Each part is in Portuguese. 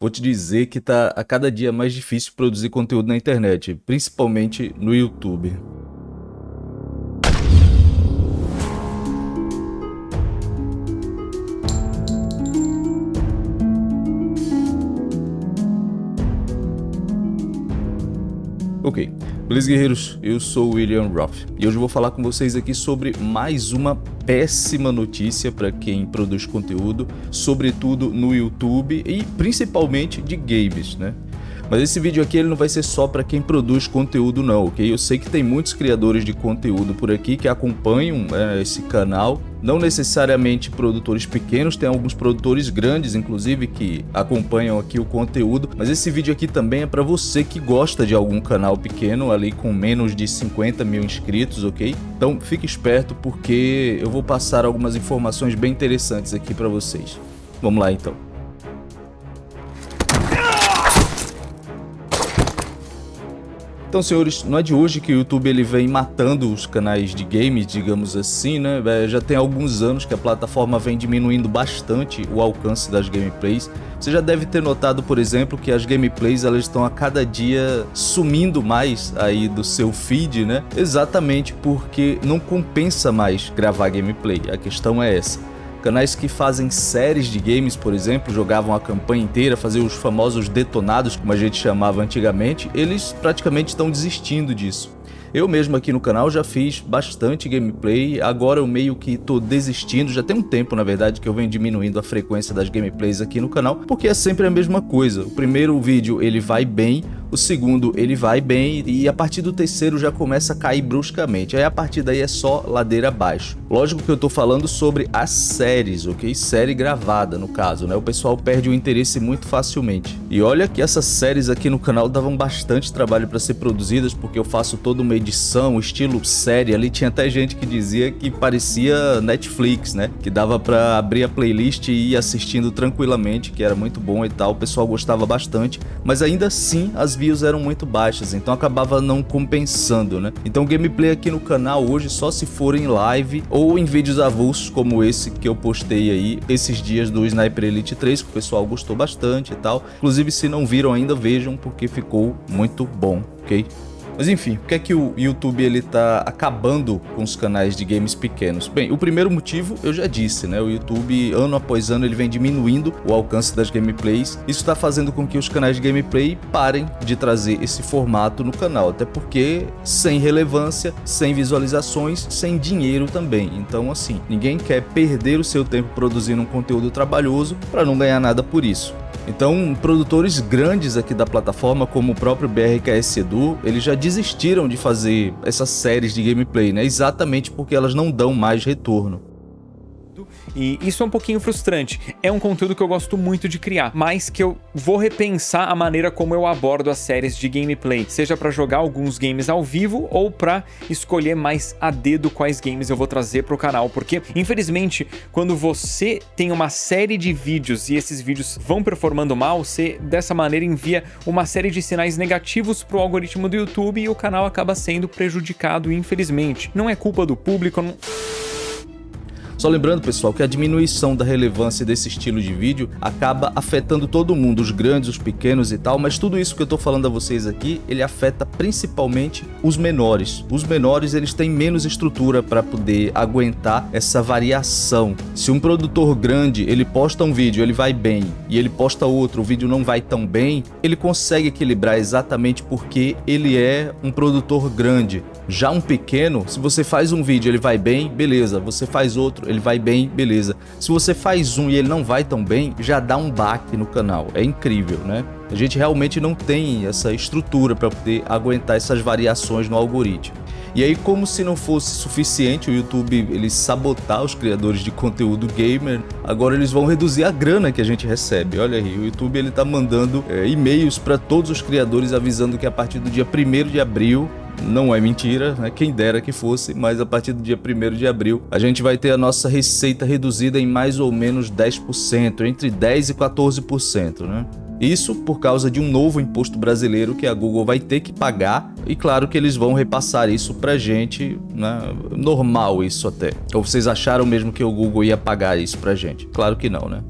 vou te dizer que tá a cada dia mais difícil produzir conteúdo na internet, principalmente no YouTube. Ok, beleza guerreiros? Eu sou o William Roth e hoje eu vou falar com vocês aqui sobre mais uma péssima notícia para quem produz conteúdo, sobretudo no YouTube e principalmente de games, né? Mas esse vídeo aqui ele não vai ser só para quem produz conteúdo não, ok? Eu sei que tem muitos criadores de conteúdo por aqui que acompanham é, esse canal, não necessariamente produtores pequenos, tem alguns produtores grandes, inclusive, que acompanham aqui o conteúdo, mas esse vídeo aqui também é para você que gosta de algum canal pequeno, ali com menos de 50 mil inscritos, ok? Então fique esperto porque eu vou passar algumas informações bem interessantes aqui para vocês. Vamos lá então. Então, senhores, não é de hoje que o YouTube ele vem matando os canais de games, digamos assim, né? É, já tem alguns anos que a plataforma vem diminuindo bastante o alcance das gameplays. Você já deve ter notado, por exemplo, que as gameplays elas estão a cada dia sumindo mais aí do seu feed, né? Exatamente porque não compensa mais gravar gameplay. A questão é essa. Canais que fazem séries de games, por exemplo, jogavam a campanha inteira, faziam os famosos detonados, como a gente chamava antigamente, eles praticamente estão desistindo disso. Eu mesmo aqui no canal já fiz bastante gameplay, agora eu meio que tô desistindo, já tem um tempo na verdade que eu venho diminuindo a frequência das gameplays aqui no canal, porque é sempre a mesma coisa. O primeiro vídeo ele vai bem, o segundo ele vai bem e a partir do terceiro já começa a cair bruscamente, aí a partir daí é só ladeira abaixo. Lógico que eu tô falando sobre as séries, ok? Série gravada no caso, né? O pessoal perde o interesse muito facilmente. E olha que essas séries aqui no canal davam bastante trabalho para ser produzidas, porque eu faço todo uma edição, estilo série, ali tinha até gente que dizia que parecia Netflix, né? Que dava para abrir a playlist e ir assistindo tranquilamente, que era muito bom e tal, o pessoal gostava bastante, mas ainda assim as views eram muito baixas, então acabava não compensando, né? Então gameplay aqui no canal hoje só se for em live ou em vídeos avulsos como esse que eu postei aí esses dias do Sniper Elite 3, que o pessoal gostou bastante e tal. Inclusive se não viram ainda, vejam porque ficou muito bom, ok? Mas enfim, por que é que o YouTube ele tá acabando com os canais de games pequenos? Bem, o primeiro motivo eu já disse, né? O YouTube ano após ano ele vem diminuindo o alcance das gameplays. Isso está fazendo com que os canais de gameplay parem de trazer esse formato no canal, até porque sem relevância, sem visualizações, sem dinheiro também. Então assim, ninguém quer perder o seu tempo produzindo um conteúdo trabalhoso para não ganhar nada por isso. Então, produtores grandes aqui da plataforma, como o próprio BRKS Edu, eles já desistiram de fazer essas séries de gameplay, né? Exatamente porque elas não dão mais retorno. E isso é um pouquinho frustrante. É um conteúdo que eu gosto muito de criar, mas que eu vou repensar a maneira como eu abordo as séries de gameplay, seja para jogar alguns games ao vivo ou para escolher mais a dedo quais games eu vou trazer para o canal, porque infelizmente quando você tem uma série de vídeos e esses vídeos vão performando mal, você dessa maneira envia uma série de sinais negativos para o algoritmo do YouTube e o canal acaba sendo prejudicado, infelizmente. Não é culpa do público, não... Só lembrando, pessoal, que a diminuição da relevância desse estilo de vídeo acaba afetando todo mundo, os grandes, os pequenos e tal, mas tudo isso que eu tô falando a vocês aqui, ele afeta principalmente os menores. Os menores, eles têm menos estrutura para poder aguentar essa variação. Se um produtor grande, ele posta um vídeo, ele vai bem, e ele posta outro, o vídeo não vai tão bem, ele consegue equilibrar exatamente porque ele é um produtor grande. Já um pequeno, se você faz um vídeo ele vai bem, beleza. Você faz outro, ele vai bem, beleza. Se você faz um e ele não vai tão bem, já dá um baque no canal. É incrível, né? A gente realmente não tem essa estrutura para poder aguentar essas variações no algoritmo. E aí, como se não fosse suficiente o YouTube ele sabotar os criadores de conteúdo gamer, agora eles vão reduzir a grana que a gente recebe. Olha aí, o YouTube ele tá mandando é, e-mails para todos os criadores avisando que a partir do dia 1 de abril não é mentira, né? quem dera que fosse, mas a partir do dia 1 de abril a gente vai ter a nossa receita reduzida em mais ou menos 10%, entre 10% e 14%. Né? Isso por causa de um novo imposto brasileiro que a Google vai ter que pagar e claro que eles vão repassar isso pra gente, né? normal isso até. Ou vocês acharam mesmo que o Google ia pagar isso pra gente? Claro que não, né?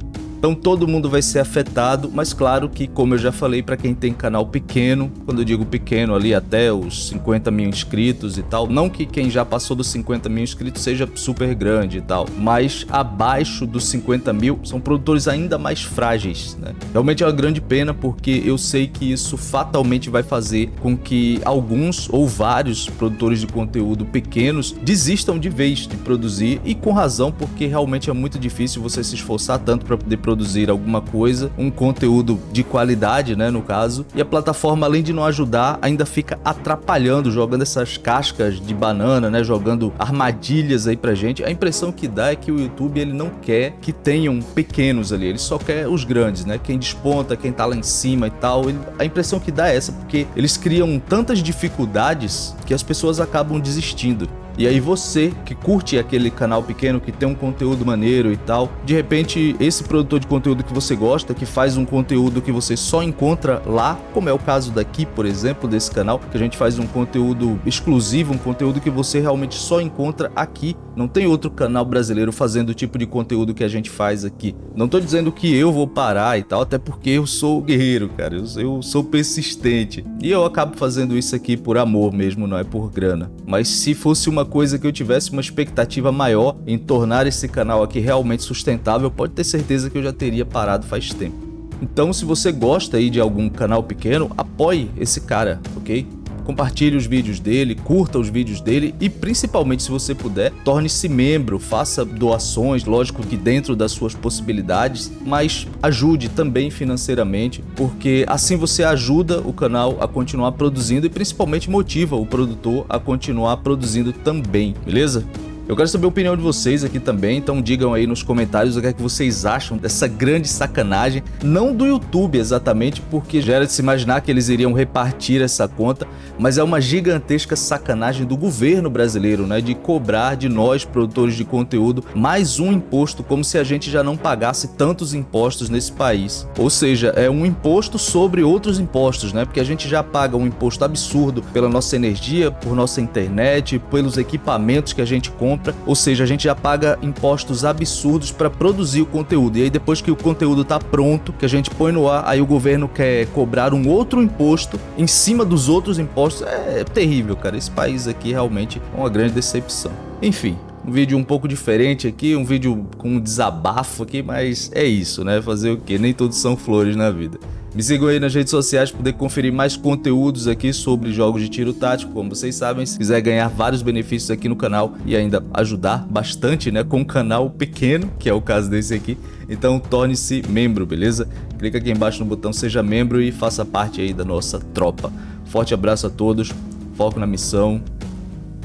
Então todo mundo vai ser afetado, mas claro que, como eu já falei, para quem tem canal pequeno, quando eu digo pequeno ali até os 50 mil inscritos e tal, não que quem já passou dos 50 mil inscritos seja super grande e tal, mas abaixo dos 50 mil são produtores ainda mais frágeis, né? Realmente é uma grande pena porque eu sei que isso fatalmente vai fazer com que alguns ou vários produtores de conteúdo pequenos desistam de vez de produzir e com razão porque realmente é muito difícil você se esforçar tanto para poder produzir alguma coisa, um conteúdo de qualidade, né, no caso, e a plataforma além de não ajudar, ainda fica atrapalhando, jogando essas cascas de banana, né, jogando armadilhas aí pra gente. A impressão que dá é que o YouTube ele não quer que tenham pequenos ali, ele só quer os grandes, né, quem desponta, quem tá lá em cima e tal. Ele, a impressão que dá é essa, porque eles criam tantas dificuldades que as pessoas acabam desistindo. E aí você que curte aquele canal pequeno, que tem um conteúdo maneiro e tal, de repente esse produtor de conteúdo que você gosta, que faz um conteúdo que você só encontra lá, como é o caso daqui, por exemplo, desse canal, que a gente faz um conteúdo exclusivo, um conteúdo que você realmente só encontra aqui. Não tem outro canal brasileiro fazendo o tipo de conteúdo que a gente faz aqui. Não tô dizendo que eu vou parar e tal, até porque eu sou guerreiro, cara. Eu, eu sou persistente. E eu acabo fazendo isso aqui por amor mesmo, não é por grana. Mas se fosse uma coisa que eu tivesse uma expectativa maior em tornar esse canal aqui realmente sustentável, pode ter certeza que eu já teria parado faz tempo. Então se você gosta aí de algum canal pequeno, apoie esse cara, ok? Compartilhe os vídeos dele, curta os vídeos dele e principalmente se você puder, torne-se membro, faça doações, lógico que dentro das suas possibilidades, mas ajude também financeiramente, porque assim você ajuda o canal a continuar produzindo e principalmente motiva o produtor a continuar produzindo também, beleza? Eu quero saber a opinião de vocês aqui também, então digam aí nos comentários o que é que vocês acham dessa grande sacanagem, não do YouTube exatamente, porque já era de se imaginar que eles iriam repartir essa conta, mas é uma gigantesca sacanagem do governo brasileiro, né, de cobrar de nós, produtores de conteúdo, mais um imposto, como se a gente já não pagasse tantos impostos nesse país. Ou seja, é um imposto sobre outros impostos, né, porque a gente já paga um imposto absurdo pela nossa energia, por nossa internet, pelos equipamentos que a gente compra, ou seja, a gente já paga impostos absurdos para produzir o conteúdo. E aí depois que o conteúdo está pronto, que a gente põe no ar, aí o governo quer cobrar um outro imposto em cima dos outros impostos. É terrível, cara. Esse país aqui realmente é uma grande decepção. Enfim, um vídeo um pouco diferente aqui, um vídeo com um desabafo aqui, mas é isso, né? Fazer o que? Nem todos são flores na vida. Me sigam aí nas redes sociais para poder conferir mais conteúdos aqui sobre jogos de tiro tático, como vocês sabem, se quiser ganhar vários benefícios aqui no canal e ainda ajudar bastante, né, com um canal pequeno, que é o caso desse aqui, então torne-se membro, beleza? Clica aqui embaixo no botão seja membro e faça parte aí da nossa tropa. Forte abraço a todos, foco na missão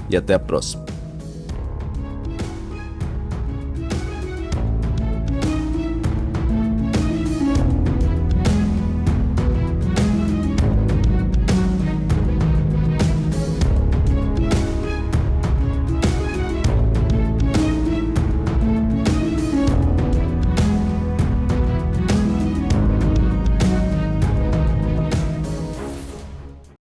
e até a próxima.